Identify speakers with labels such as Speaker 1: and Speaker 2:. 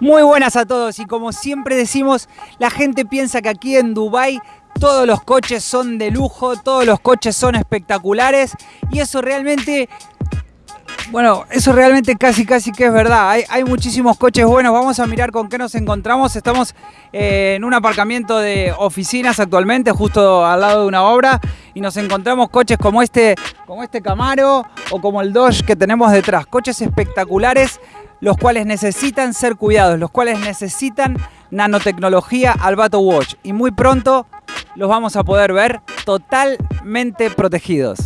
Speaker 1: Muy buenas a todos y como siempre decimos, la gente piensa que aquí en Dubai todos los coches son de lujo, todos los coches son espectaculares y eso realmente bueno, eso realmente casi casi que es verdad. Hay, hay, muchísimos coches buenos. Vamos a mirar con qué nos encontramos. Estamos eh, en un aparcamiento de oficinas actualmente, justo al lado de una obra, y nos encontramos coches como este, como este Camaro o como el Dodge que tenemos detrás. Coches espectaculares, los cuales necesitan ser cuidados, los cuales necesitan nanotecnología al Bato Watch. Y muy pronto los vamos a poder ver totalmente protegidos.